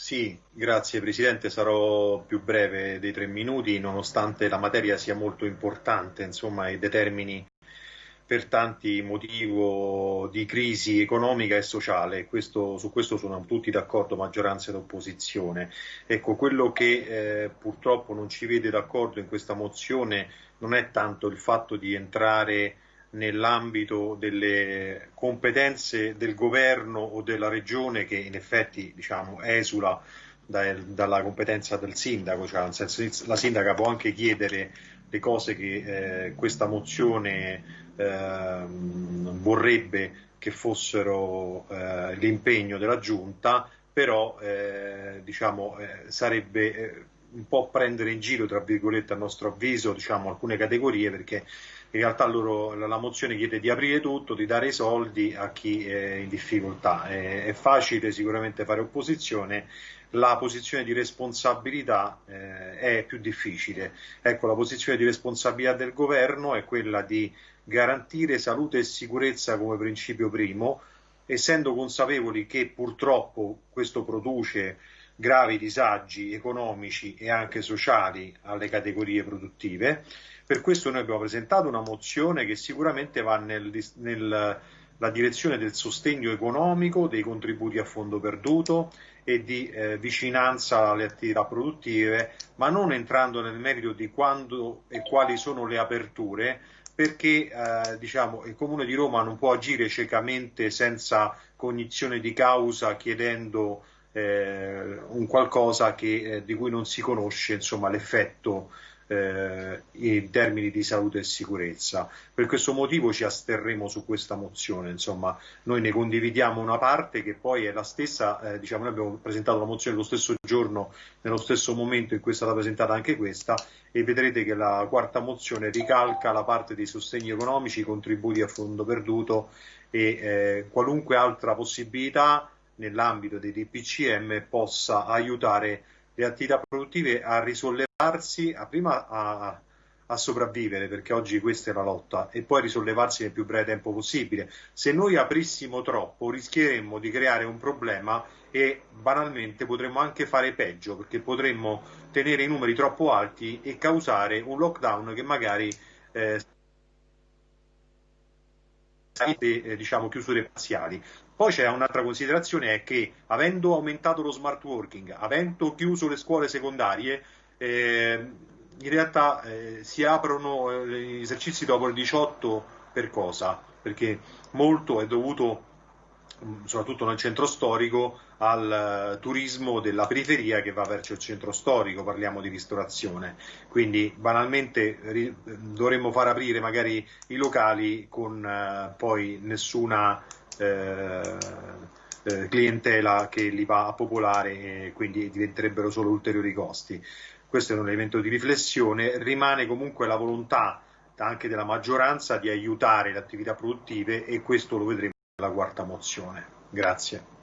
Sì, grazie Presidente, sarò più breve dei tre minuti, nonostante la materia sia molto importante insomma, e determini per tanti motivi di crisi economica e sociale, questo, su questo sono tutti d'accordo, maggioranza ed opposizione. Ecco, quello che eh, purtroppo non ci vede d'accordo in questa mozione non è tanto il fatto di entrare nell'ambito delle competenze del governo o della regione che in effetti diciamo, esula da, dalla competenza del sindaco, cioè nel senso la sindaca può anche chiedere le cose che eh, questa mozione eh, vorrebbe che fossero eh, l'impegno della giunta, però eh, diciamo, eh, sarebbe eh, un po' prendere in giro, tra virgolette, a nostro avviso, diciamo, alcune categorie perché in realtà loro, la mozione chiede di aprire tutto, di dare i soldi a chi è in difficoltà. È, è facile sicuramente fare opposizione, la posizione di responsabilità eh, è più difficile. Ecco, la posizione di responsabilità del governo è quella di garantire salute e sicurezza come principio primo, essendo consapevoli che purtroppo questo produce gravi disagi economici e anche sociali alle categorie produttive. Per questo noi abbiamo presentato una mozione che sicuramente va nel, nella direzione del sostegno economico, dei contributi a fondo perduto e di eh, vicinanza alle attività produttive, ma non entrando nel merito di quando e quali sono le aperture, perché eh, diciamo, il Comune di Roma non può agire ciecamente senza cognizione di causa chiedendo eh, un qualcosa che, eh, di cui non si conosce l'effetto eh, in termini di salute e sicurezza. Per questo motivo ci asterremo su questa mozione, insomma, noi ne condividiamo una parte che poi è la stessa, eh, diciamo, noi abbiamo presentato la mozione lo stesso giorno, nello stesso momento in cui è stata presentata anche questa e vedrete che la quarta mozione ricalca la parte dei sostegni economici, i contributi a fondo perduto e eh, qualunque altra possibilità nell'ambito dei DPCM possa aiutare le attività produttive a risollevarsi, a prima a, a, sopravvivere, perché oggi questa è la lotta, e poi a risollevarsi nel più breve tempo possibile. Se noi aprissimo troppo rischieremmo di creare un problema e banalmente potremmo anche fare peggio, perché potremmo tenere i numeri troppo alti e causare un lockdown che magari eh, eh, diciamo, chiusure parziali. Poi c'è un'altra considerazione, è che avendo aumentato lo smart working, avendo chiuso le scuole secondarie, eh, in realtà eh, si aprono eh, gli esercizi dopo il 18 per cosa? Perché molto è dovuto soprattutto nel centro storico, al uh, turismo della periferia che va verso il centro storico, parliamo di ristorazione. Quindi banalmente ri- dovremmo far aprire magari i locali con uh, poi nessuna uh, clientela che li va a popolare e quindi diventerebbero solo ulteriori costi. Questo è un elemento di riflessione, rimane comunque la volontà anche della maggioranza di aiutare le attività produttive e questo lo vedremo la quarta mozione. Grazie.